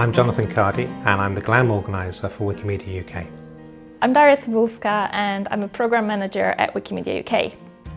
I'm Jonathan Cardy and I'm the GLAM organiser for Wikimedia UK. I'm Daria Cybulska and I'm a Programme Manager at Wikimedia UK.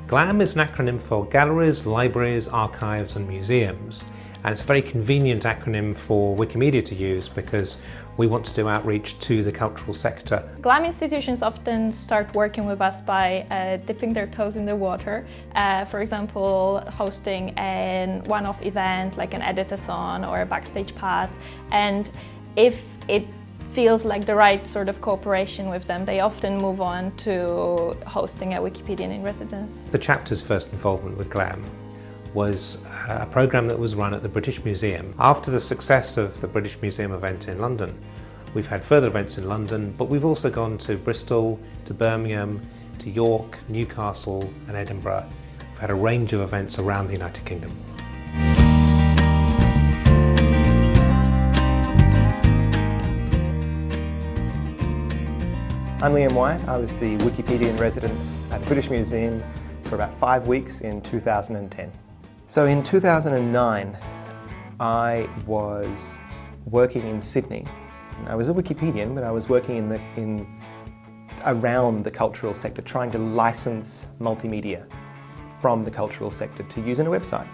GLAM is an acronym for Galleries, Libraries, Archives and Museums and it's a very convenient acronym for Wikimedia to use because we want to do outreach to the cultural sector. GLAM institutions often start working with us by uh, dipping their toes in the water. Uh, for example, hosting a one-off event like an editathon or a backstage pass. And if it feels like the right sort of cooperation with them, they often move on to hosting a Wikipedian in residence. The chapter's first involvement with GLAM was uh, a programme that was run at the British Museum. After the success of the British Museum event in London, we've had further events in London, but we've also gone to Bristol, to Birmingham, to York, Newcastle and Edinburgh. We've had a range of events around the United Kingdom. I'm Liam Wyatt. I was the Wikipedia in residence at the British Museum for about five weeks in 2010. So in 2009, I was working in Sydney. I was a Wikipedian, but I was working in the, in, around the cultural sector, trying to license multimedia from the cultural sector to use in a website.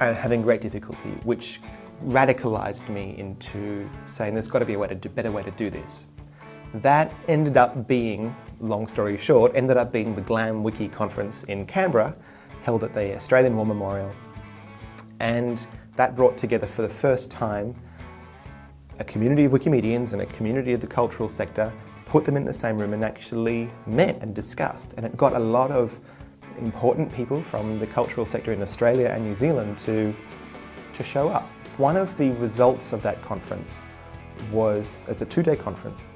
And having great difficulty, which radicalized me into saying there's got to be a way to do, better way to do this. That ended up being, long story short, ended up being the GLAM Wiki conference in Canberra, held at the Australian War Memorial. And that brought together for the first time a community of Wikimedians and a community of the cultural sector, put them in the same room and actually met and discussed. And it got a lot of important people from the cultural sector in Australia and New Zealand to, to show up. One of the results of that conference was, as a two-day conference,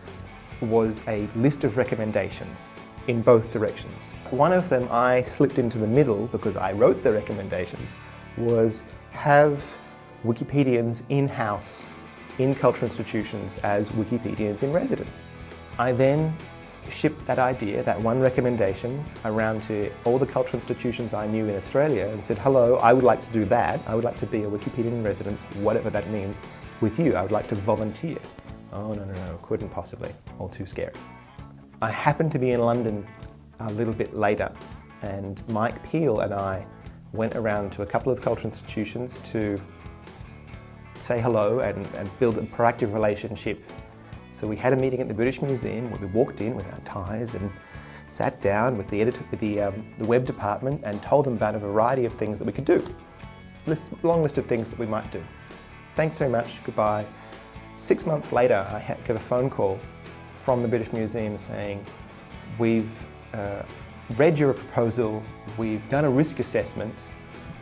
was a list of recommendations in both directions. One of them I slipped into the middle because I wrote the recommendations was have Wikipedians in-house in cultural institutions as Wikipedians in residence. I then shipped that idea, that one recommendation, around to all the cultural institutions I knew in Australia and said, hello, I would like to do that. I would like to be a Wikipedian in residence, whatever that means, with you. I would like to volunteer. Oh, no, no, no, couldn't possibly. All too scary. I happened to be in London a little bit later and Mike Peel and I went around to a couple of cultural institutions to say hello and, and build a proactive relationship. So we had a meeting at the British Museum where we walked in with our ties and sat down with the, editor, with the, um, the web department and told them about a variety of things that we could do. List, long list of things that we might do. Thanks very much, goodbye. Six months later, I had, got a phone call from the British Museum saying, we've uh, read your proposal, we've done a risk assessment,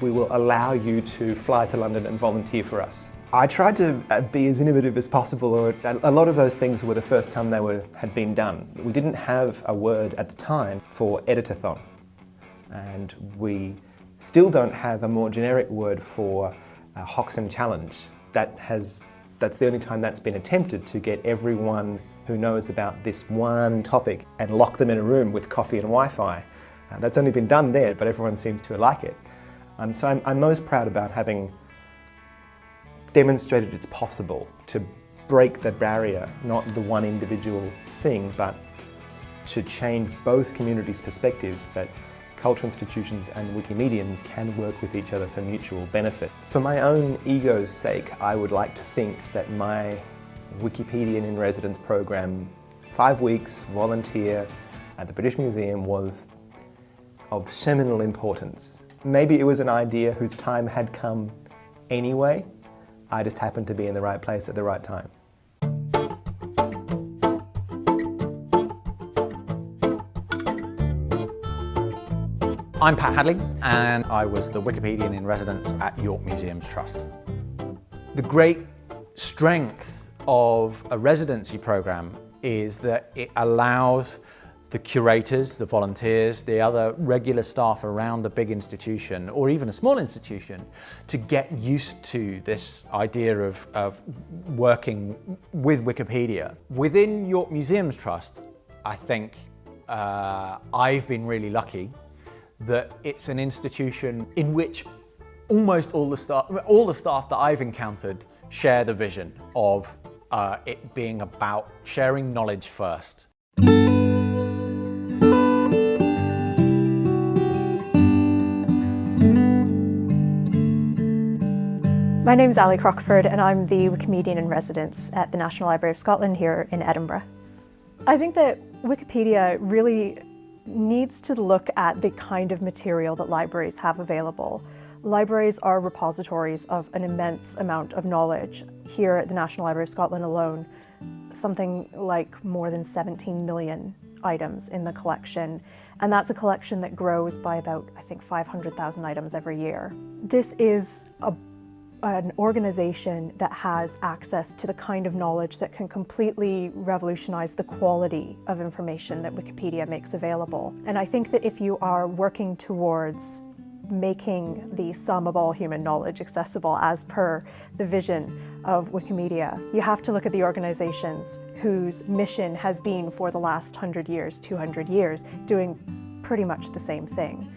we will allow you to fly to London and volunteer for us. I tried to uh, be as innovative as possible, or a lot of those things were the first time they were, had been done. We didn't have a word at the time for editathon, and we still don't have a more generic word for a Hoxne challenge. That has that's the only time that's been attempted to get everyone who knows about this one topic and lock them in a room with coffee and Wi-Fi. Uh, that's only been done there, but everyone seems to like it. Um, so I'm, I'm most proud about having demonstrated it's possible to break the barrier, not the one individual thing, but to change both communities' perspectives that cultural institutions and Wikimedians can work with each other for mutual benefit. For my own ego's sake, I would like to think that my Wikipedian in Residence program, five weeks, volunteer at the British Museum was of seminal importance. Maybe it was an idea whose time had come anyway, I just happened to be in the right place at the right time. I'm Pat Hadley and I was the Wikipedian in residence at York Museums Trust. The great strength of a residency program is that it allows the curators, the volunteers, the other regular staff around a big institution or even a small institution to get used to this idea of, of working with Wikipedia. Within York Museums Trust, I think uh, I've been really lucky that it's an institution in which almost all the staff, all the staff that I've encountered share the vision of uh, it being about sharing knowledge first. My name is Ally Crockford and I'm the Wikimedian in residence at the National Library of Scotland here in Edinburgh. I think that Wikipedia really needs to look at the kind of material that libraries have available. Libraries are repositories of an immense amount of knowledge. Here at the National Library of Scotland alone, something like more than 17 million items in the collection. And that's a collection that grows by about, I think, 500,000 items every year. This is a an organization that has access to the kind of knowledge that can completely revolutionize the quality of information that Wikipedia makes available. And I think that if you are working towards making the sum of all human knowledge accessible as per the vision of Wikimedia, you have to look at the organizations whose mission has been for the last 100 years, 200 years, doing pretty much the same thing.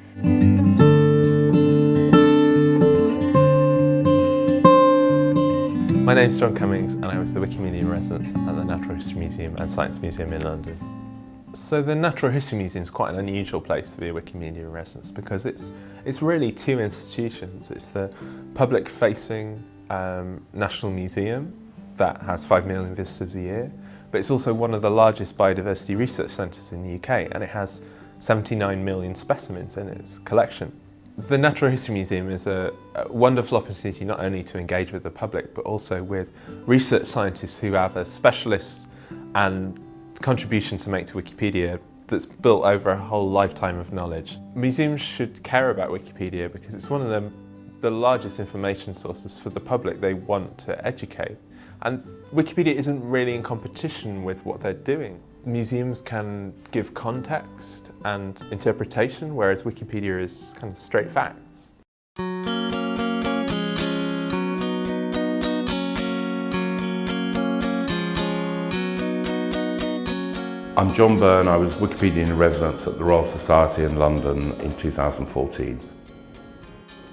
My name's John Cummings and I was the Wikimedia in residence at the Natural History Museum and Science Museum in London. So the Natural History Museum is quite an unusual place to be a Wikimedia in residence because it's, it's really two institutions. It's the public-facing um, National Museum that has 5 million visitors a year, but it's also one of the largest biodiversity research centres in the UK and it has 79 million specimens in its collection. The Natural History Museum is a, a, wonderful opportunity not only to engage with the public but also with research scientists who have a specialist and contribution to make to Wikipedia that's built over a whole lifetime of knowledge. Museums should care about Wikipedia because it's one of the, the largest information sources for the public they want to educate. And Wikipedia isn't really in competition with what they're doing. Museums can give context and interpretation, whereas Wikipedia is kind of straight facts. I'm John Byrne, I was Wikipedian in residence at the Royal Society in London in 2014.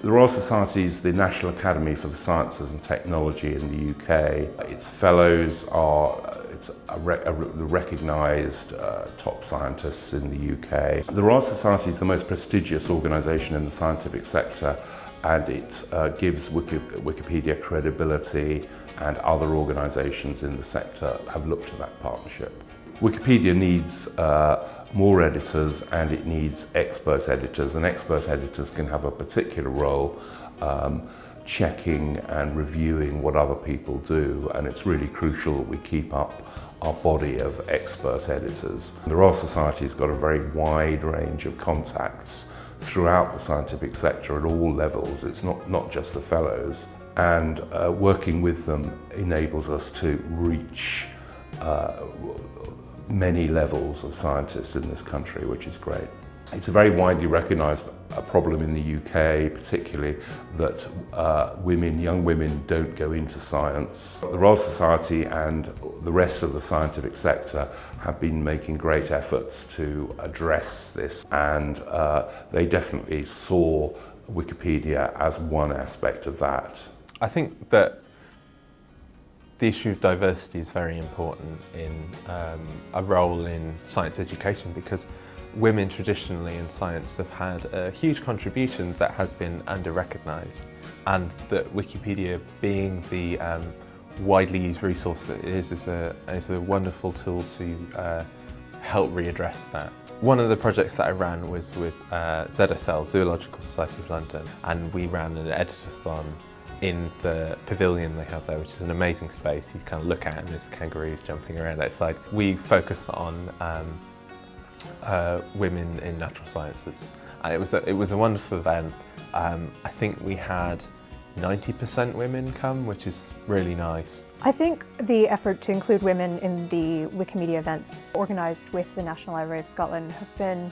The Royal Society is the National Academy for the Sciences and Technology in the UK. Its fellows are it's a, a recognised uh, top scientists in the UK. The Royal Society is the most prestigious organisation in the scientific sector and it uh, gives Wiki Wikipedia credibility and other organisations in the sector have looked to that partnership. Wikipedia needs uh, more editors and it needs expert editors and expert editors can have a particular role um, checking and reviewing what other people do and it's really crucial that we keep up our body of expert editors. The Royal Society has got a very wide range of contacts throughout the scientific sector at all levels. It's not, not just the fellows. And uh, working with them enables us to reach uh, many levels of scientists in this country, which is great. It's a very widely recognised problem in the UK, particularly that uh, women, young women don't go into science. The Royal Society and the rest of the scientific sector have been making great efforts to address this and uh, they definitely saw Wikipedia as one aspect of that. I think that the issue of diversity is very important in um, a role in science education because women traditionally in science have had a huge contribution that has been under-recognised and that Wikipedia being the um, widely used resource that it is is a, is a wonderful tool to uh, help readdress that. One of the projects that I ran was with uh, ZSL, Zoological Society of London, and we ran an editathon in the pavilion they have there, which is an amazing space. You kind of look at and there's kangaroos jumping around outside. We focus on um, uh, women in natural sciences. And it was a, it was a wonderful event. Um, I think we had 90% women come, which is really nice. I think the effort to include women in the Wikimedia events organised with the National Library of Scotland have been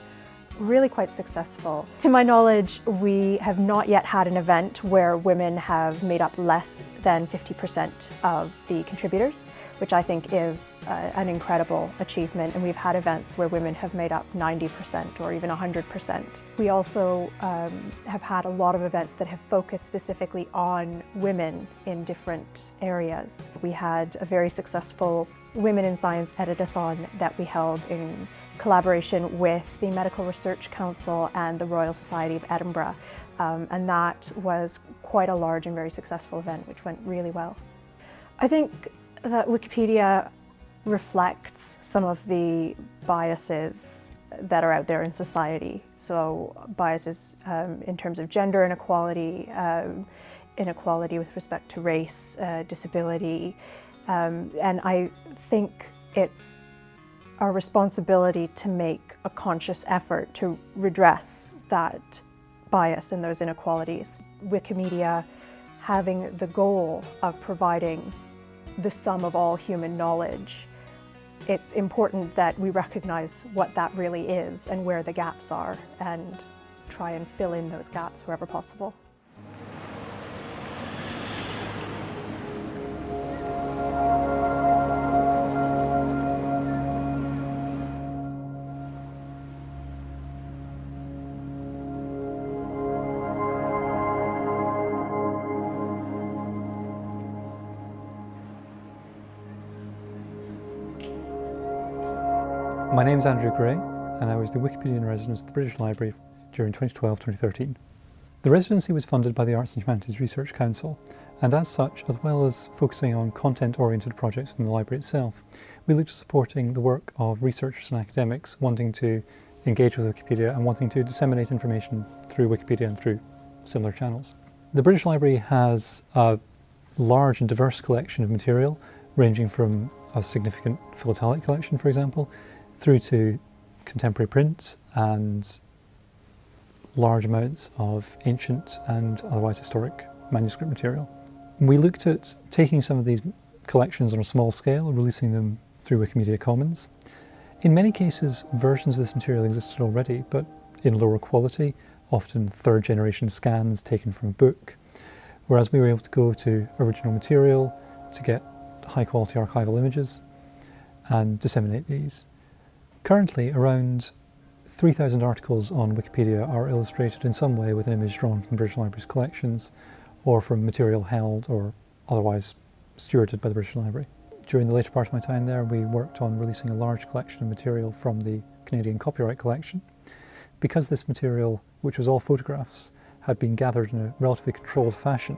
really quite successful. To my knowledge, we have not yet had an event where women have made up less than 50% of the contributors, which I think is uh, an incredible achievement. And we've had events where women have made up 90% or even 100%. We also um, have had a lot of events that have focused specifically on women in different areas. We had a very successful Women in Science Editathon that we held in collaboration with the Medical Research Council and the Royal Society of Edinburgh. Um, and that was quite a large and very successful event, which went really well. I think that Wikipedia reflects some of the biases that are out there in society. So biases um, in terms of gender inequality, um, inequality with respect to race, uh, disability, um, and I think it's our responsibility to make a conscious effort to redress that bias and those inequalities. Wikimedia having the goal of providing the sum of all human knowledge, it's important that we recognize what that really is and where the gaps are and try and fill in those gaps wherever possible. My name is Andrew Gray and I was the Wikipedia in residence at the British Library during 2012-2013. The residency was funded by the Arts and Humanities Research Council and as such, as well as focusing on content-oriented projects within the library itself, we looked at supporting the work of researchers and academics wanting to engage with Wikipedia and wanting to disseminate information through Wikipedia and through similar channels. The British Library has a large and diverse collection of material ranging from a significant philatelic collection, for example, through to contemporary print and large amounts of ancient and otherwise historic manuscript material. We looked at taking some of these collections on a small scale releasing them through Wikimedia Commons. In many cases, versions of this material existed already, but in lower quality, often third generation scans taken from a book, whereas we were able to go to original material to get high quality archival images and disseminate these. Currently, around 3,000 articles on Wikipedia are illustrated in some way with an image drawn from the British Library's collections or from material held or otherwise stewarded by the British Library. During the later part of my time there, we worked on releasing a large collection of material from the Canadian Copyright Collection. Because this material, which was all photographs, had been gathered in a relatively controlled fashion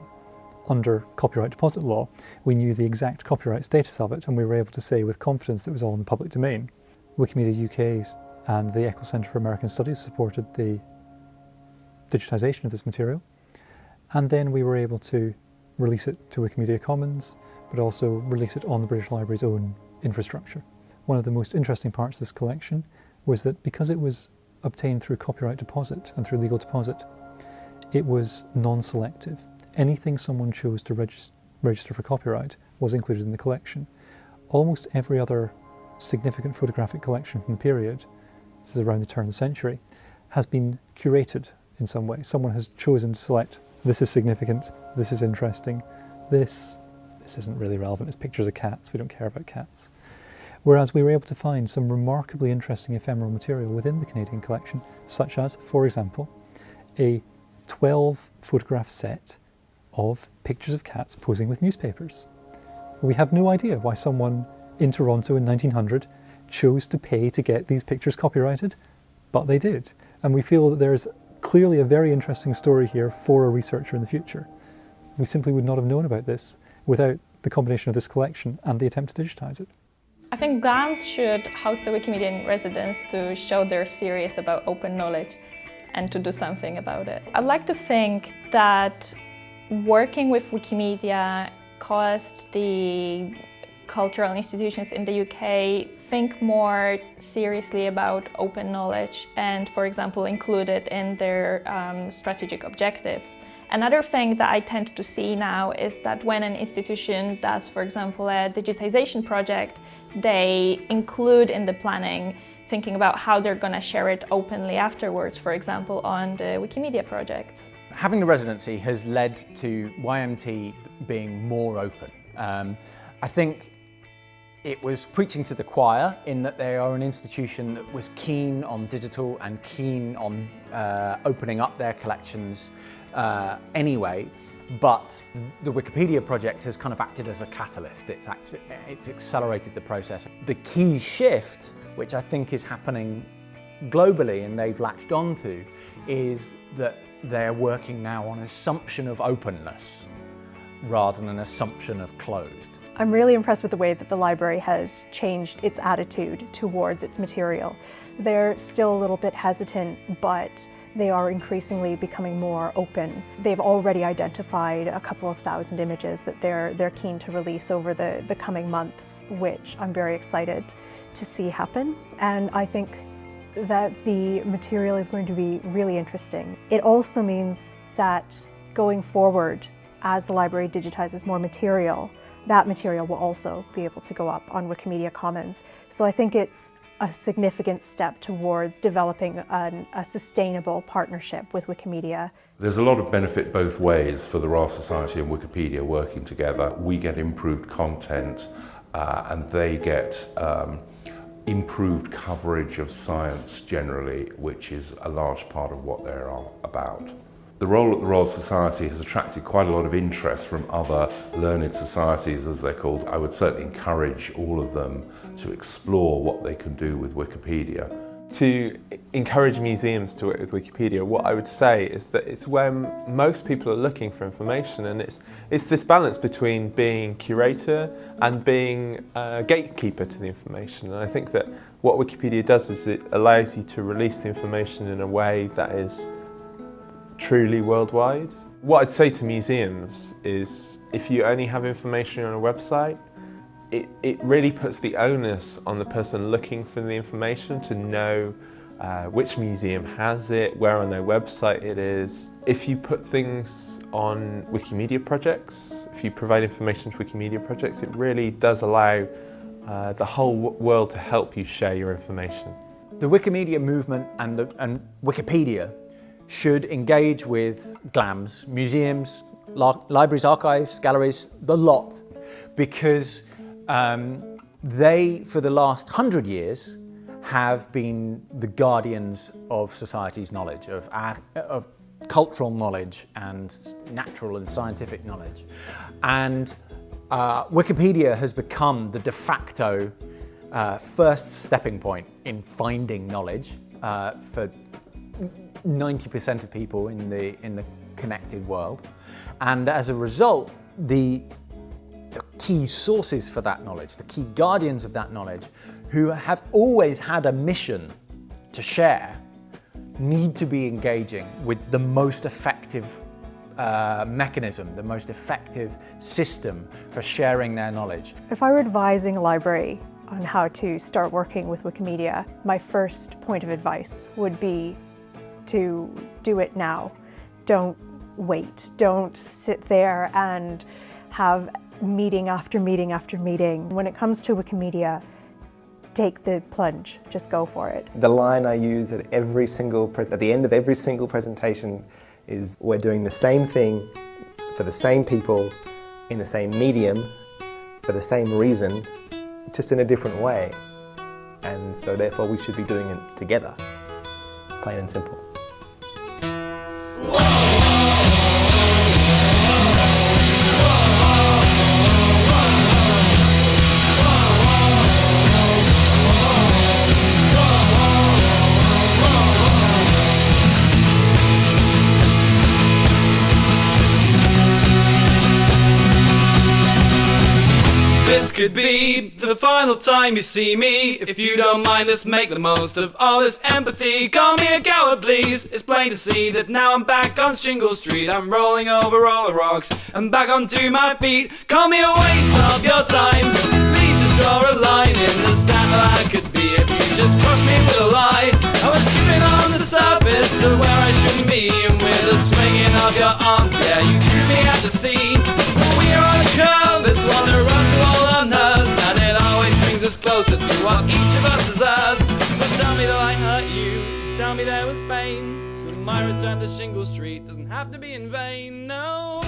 under copyright deposit law, we knew the exact copyright status of it and we were able to say with confidence that it was all in the public domain. Wikimedia UK and the Eccles Centre for American Studies supported the digitisation of this material. And then we were able to release it to Wikimedia Commons, but also release it on the British Library's own infrastructure. One of the most interesting parts of this collection was that because it was obtained through copyright deposit and through legal deposit, it was non-selective. Anything someone chose to regis register for copyright was included in the collection. Almost every other significant photographic collection from the period, this is around the turn of the century, has been curated in some way. Someone has chosen to select, this is significant, this is interesting, this, this isn't really relevant, it's pictures of cats, we don't care about cats. Whereas we were able to find some remarkably interesting ephemeral material within the Canadian collection, such as, for example, a 12 photograph set of pictures of cats posing with newspapers. We have no idea why someone in Toronto in 1900 chose to pay to get these pictures copyrighted, but they did. And we feel that there is clearly a very interesting story here for a researcher in the future. We simply would not have known about this without the combination of this collection and the attempt to digitize it. I think GLAMS should host a Wikimedia in residence to show they're serious about open knowledge and to do something about it. I'd like to think that working with Wikimedia caused the cultural institutions in the UK think more seriously about open knowledge and, for example, include it in their um, strategic objectives. Another thing that I tend to see now is that when an institution does, for example, a digitization project, they include in the planning thinking about how they're going to share it openly afterwards, for example, on the Wikimedia project. Having the residency has led to YMT being more open. Um, I think it was preaching to the choir in that they are an institution that was keen on digital and keen on uh, opening up their collections uh, anyway. But the Wikipedia project has kind of acted as a catalyst. It's, it's accelerated the process. The key shift, which I think is happening globally and they've latched onto, is that they're working now on assumption of openness rather than an assumption of closed. I'm really impressed with the way that the library has changed its attitude towards its material. They're still a little bit hesitant, but they are increasingly becoming more open. They've already identified a couple of thousand images that they're, they're keen to release over the, the coming months, which I'm very excited to see happen. And I think that the material is going to be really interesting. It also means that going forward, as the library digitizes more material, that material will also be able to go up on Wikimedia Commons. So I think it's a significant step towards developing an, a sustainable partnership with Wikimedia. There's a lot of benefit both ways for the Royal Society and Wikipedia working together. We get improved content uh, and they get um, improved coverage of science generally, which is a large part of what they're about. The role at the Royal Society has attracted quite a lot of interest from other learned societies, as they're called. I would certainly encourage all of them to explore what they can do with Wikipedia. To encourage museums to work with Wikipedia, what I would say is that it's where most people are looking for information and it's, it's this balance between being curator and being a gatekeeper to the information. And I think that what Wikipedia does is it allows you to release the information in a way that is truly worldwide. What I'd say to museums is if you only have information on a website, it, it really puts the onus on the person looking for the information to know uh, which museum has it, where on their website it is. If you put things on Wikimedia projects, if you provide information to Wikimedia projects, it really does allow uh, the whole world to help you share your information. The Wikimedia movement and, the, and Wikipedia should engage with GLAMs, museums, libraries, archives, galleries, the lot, because um, they, for the last hundred years, have been the guardians of society's knowledge, of, our, of cultural knowledge and natural and scientific knowledge. And uh, Wikipedia has become the de facto uh, first stepping point in finding knowledge uh, for 90% of people in the, in the connected world. And as a result, the, the key sources for that knowledge, the key guardians of that knowledge, who have always had a mission to share, need to be engaging with the most effective uh, mechanism, the most effective system for sharing their knowledge. If I were advising a library on how to start working with Wikimedia, my first point of advice would be to do it now. Don't wait. Don't sit there and have meeting after meeting after meeting. When it comes to Wikimedia, take the plunge, just go for it. The line I use at every single, at the end of every single presentation is we're doing the same thing for the same people in the same medium for the same reason, just in a different way. And so therefore we should be doing it together, plain and simple. Could be the final time you see me. If you don't mind, let's make the most of all this empathy. Call me a coward, please. It's plain to see that now I'm back on Shingle Street. I'm rolling over all the rocks. I'm back onto my feet. Call me a waste of your time. Please just draw a line in the sand I could be if you just cross me with a lie. I was skipping on the surface of where I shouldn't be, and with a swinging of your arms, yeah, you threw me at the sea. We're on a curve, it's one that runs us closer to what each of us deserves. So tell me that I hurt you. Tell me there was pain. So my return to Shingle Street doesn't have to be in vain. No.